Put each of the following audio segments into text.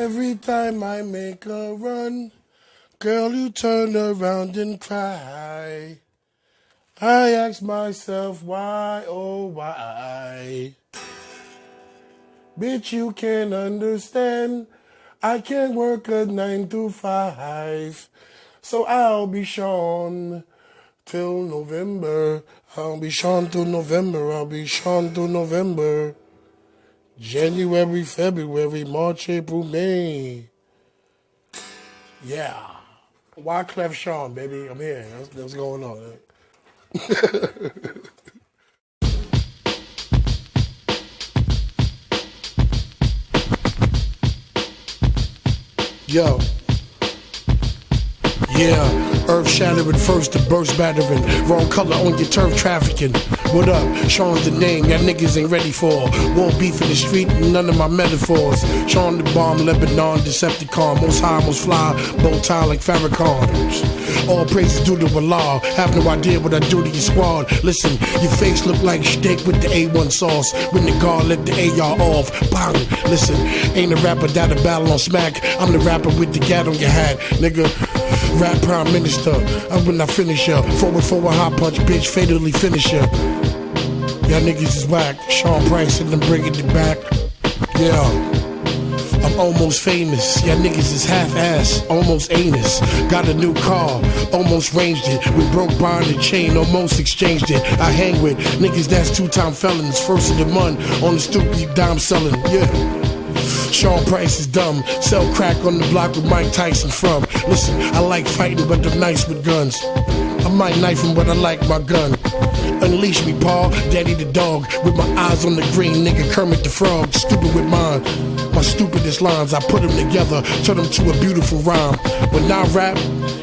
Every time I make a run, girl, you turn around and cry. I ask myself why, oh why. Bitch, you can't understand. I can't work a nine to five. So I'll be Sean till November. I'll be Sean till November. I'll be Sean till November. January, February, March, April, May. Yeah. Why Clef Sean, baby? I'm here. That's, that's going on. Yo. Yeah. Earth shattering first, to burst battering. Wrong color on your turf trafficking. What up? Sean's the name y'all niggas ain't ready for. Won't beef in the street, none of my metaphors. Sean the bomb, Lebanon, Decepticon. Most high, most fly, bow tie like Farrakhan. All praises due to Allah. Have no idea what I do to your squad. Listen, your face look like steak with the A1 sauce. When the guard let the AR off, bang. Listen, ain't a rapper that a battle on smack. I'm the rapper with the gat on your hat, nigga. Rap prime minister. I'm when I finish up. Forward for a hot punch, bitch, fatally finish up. Y'all niggas is whack. Sean Price and I'm bringing it back. Yeah. I'm almost famous. Y'all niggas is half ass, almost anus. Got a new car, almost ranged it. We broke bond and chain, almost exchanged it. I hang with niggas that's two time felons. First of the month on the you dime selling. Yeah. Sean Price is dumb. Sell crack on the block with Mike Tyson from. Listen, I like fighting, but I'm nice with guns. I might knife him, but I like my gun. Unleash me, Paul, Daddy the dog, with my eyes on the green, nigga Kermit the Frog, stupid with mine. My stupidest lines, I put them together, turn them to a beautiful rhyme. When I rap,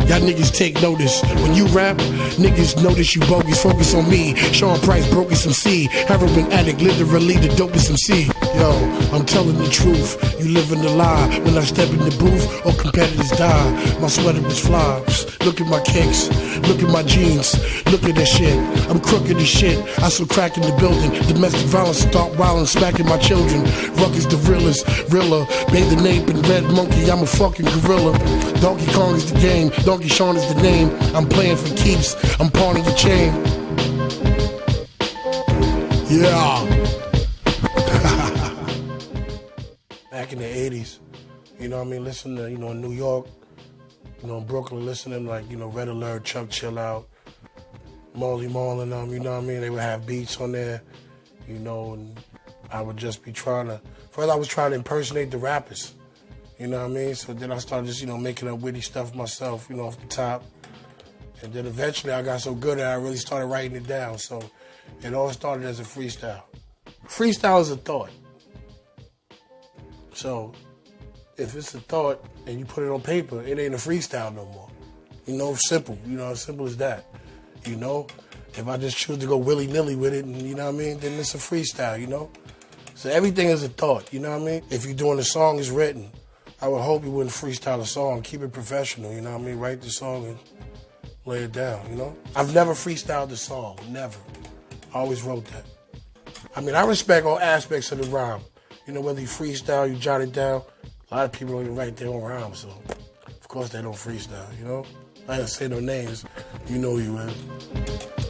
y'all niggas take notice. When you rap, niggas notice you bogus, focus on me. Sean Price broke some C, heroin addict, literally the dopest MC. Yo, I'm telling the truth, you living the lie. When I step in the booth, all competitors die. My sweater is fly. Look at my kicks, look at my jeans, look at that shit. I'm crooked as shit. I saw crack in the building. Domestic violence, start wildin', smacking my children. Ruckus the realest, realer. The nape in red monkey, I'm a fucking gorilla. Donkey Kong is the game, Sean is the name. I'm playing for keeps, I'm pawning your chain. Yeah. Back in the 80s, you know what I mean? Listen to, you know, in New York, you know, in Brooklyn, listening like, you know, Red Alert, Chuck Chill Out, Marley Marl and them, you know what I mean? They would have beats on there, you know, and I would just be trying to, first I was trying to impersonate the rappers, you know what I mean? So then I started just, you know, making up witty stuff myself, you know, off the top. And then eventually I got so good at it, I really started writing it down. So it all started as a freestyle. Freestyle is a thought. So if it's a thought and you put it on paper, it ain't a freestyle no more. You know, simple. You know, as simple as that. You know, if I just choose to go willy nilly with it, and you know what I mean, then it's a freestyle. You know, so everything is a thought. You know what I mean? If you're doing a song it's written, I would hope you wouldn't freestyle a song. Keep it professional. You know what I mean? Write the song and lay it down. You know, I've never freestyled a song. Never. I always wrote that. I mean, I respect all aspects of the rhyme. You know, whether you freestyle, you jot it down. A lot of people don't even write their own rhymes, so of course they don't freestyle, you know? I ain't say no names. You know who you is.